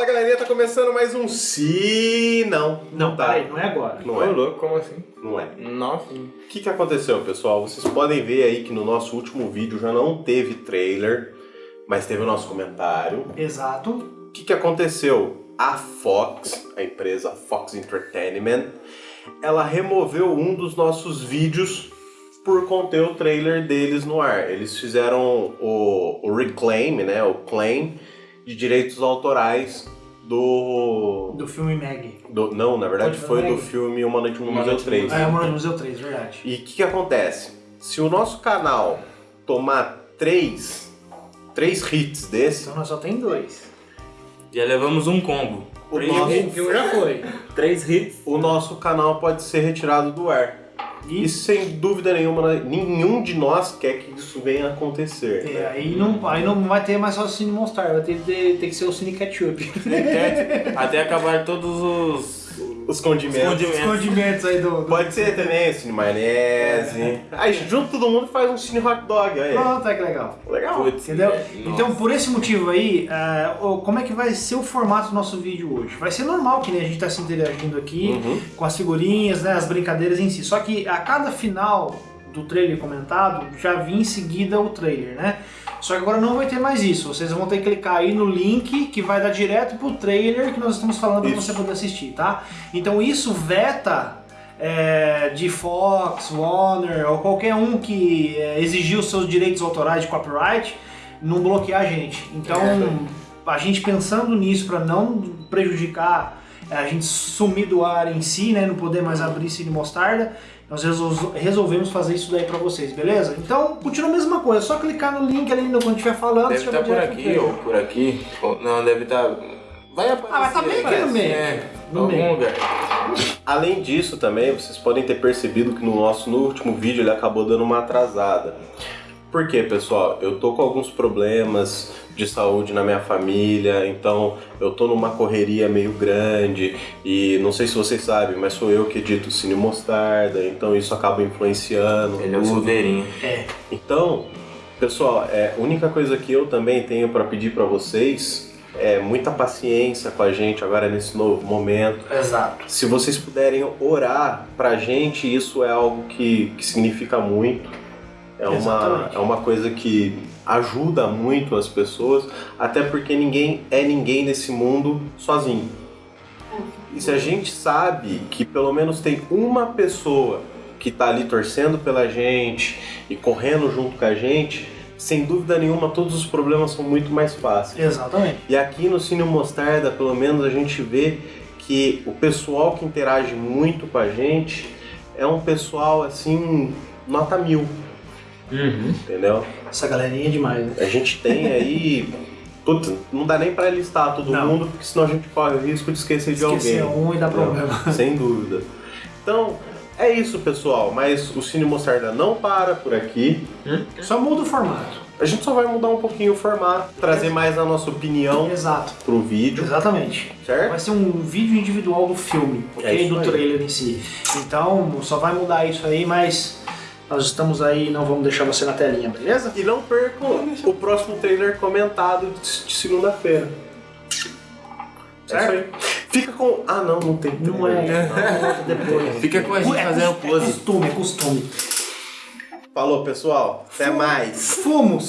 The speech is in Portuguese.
Fala galerinha, tá começando mais um Se Não. Não, tá. peraí, não é agora. Não Ô, é. louco, como assim? Não é. Nossa. O que, que aconteceu, pessoal? Vocês podem ver aí que no nosso último vídeo já não teve trailer, mas teve o nosso comentário. Exato. O que, que aconteceu? A Fox, a empresa Fox Entertainment, ela removeu um dos nossos vídeos por conter o trailer deles no ar. Eles fizeram o, o reclaim, né, o claim de direitos autorais do, Do filme Meg. do- não, na verdade Pode foi do aí. filme Uma Noite no Uma Museu Noite no 3. Ah, é o Museu 3, verdade. E o que, que acontece? Se o nosso canal tomar três, três hits desse, Então nós só tem dois. Já levamos um combo. o Três nosso, já foi. Três hits. o nosso canal pode ser retirado do ar. E sem dúvida nenhuma, nenhum de nós quer que isso venha a acontecer. É, né? aí, não, aí não vai ter mais só o Cine Monstar, vai ter, ter, ter que ser o Cine Ketchup. Até, até acabar todos os Os condimentos. condimentos. Condimentos aí do. do- Pode ser também, cine maionese. Aí junto todo mundo faz um cine hot dog, aí. Pronto, é que legal. Legal. Putz, Entendeu? é, Então, por esse motivo aí, o- como é que vai ser o formato do nosso vídeo hoje? Vai ser normal que nem a gente está se interagindo aqui, Uhum. com as figurinhas, né, as brincadeiras em si. Só que a cada final do trailer comentado, já vinha em seguida o trailer, né? Só que agora não vai ter mais isso. Vocês vão ter que clicar aí no link que vai dar direto pro trailer que nós estamos falando para você poder assistir, tá? Então isso veta é, de Fox, Warner ou qualquer um que é, exigiu seus direitos autorais de copyright não bloquear a gente. Então a gente pensando nisso para não prejudicar é, a gente sumir do ar em si, né, não poder mais abrir Cine Mostarda, nós resol- resolvemos fazer isso daí pra vocês, beleza? Então, continua a mesma coisa, é só clicar no link ali no- quando estiver falando, Deve você já estar vai por aqui ou por aqui. Não, deve estar. Vai aparecer. Ah, vai tá bem aqui no parece, meio. É, No meio. lugar. Além disso também, vocês podem ter percebido que no nosso no último vídeo ele acabou dando uma atrasada. Por quê, pessoal? Eu tô com alguns problemas de saúde na minha família, então eu tô numa correria meio grande e não sei se vocês sabem, mas sou eu que edito o Cine Mostarda, então isso acaba influenciando. Ele é o silveirinho. É, Então, pessoal, é, a única coisa que eu também tenho para pedir para vocês é muita paciência com a gente agora nesse novo momento. exato. Se vocês puderem orar pra gente, isso é algo que, que significa muito. É uma, é uma coisa que ajuda muito as pessoas, até porque ninguém é ninguém nesse mundo sozinho. E se a gente sabe que pelo menos tem uma pessoa que tá ali torcendo pela gente e correndo junto com a gente, sem dúvida nenhuma todos os problemas são muito mais fáceis. Exatamente. E aqui no Cine Mostarda, pelo menos, a gente vê que o pessoal que interage muito com a gente é um pessoal assim, nota mil, Uhum. entendeu? Essa galerinha é demais, né? A gente tem aí. Putz, não dá nem pra listar todo Não. mundo, porque senão a gente corre o risco de esquecer de Esquecer alguém. um e dar Não, problema. Sem dúvida. Então, é isso, pessoal. Mas o Cine Mostarda não para por aqui. Só muda o formato. A gente só vai mudar um pouquinho o formato, trazer mais a nossa opinião Exato. pro vídeo, Exatamente. certo? Vai ser um vídeo individual do filme, É ok? isso do aí. trailer em si. Então, só vai mudar isso aí, mas nós estamos aí, não vamos deixar você na telinha, beleza? E não percam o próximo trailer comentado de segunda-feira. É isso aí. Fica com. Ah, não, não tem Não é, trailer. não, depois. Fica com a gente É fazendo cos- É costume, é costume. Falou, pessoal. Até mais. Fomos!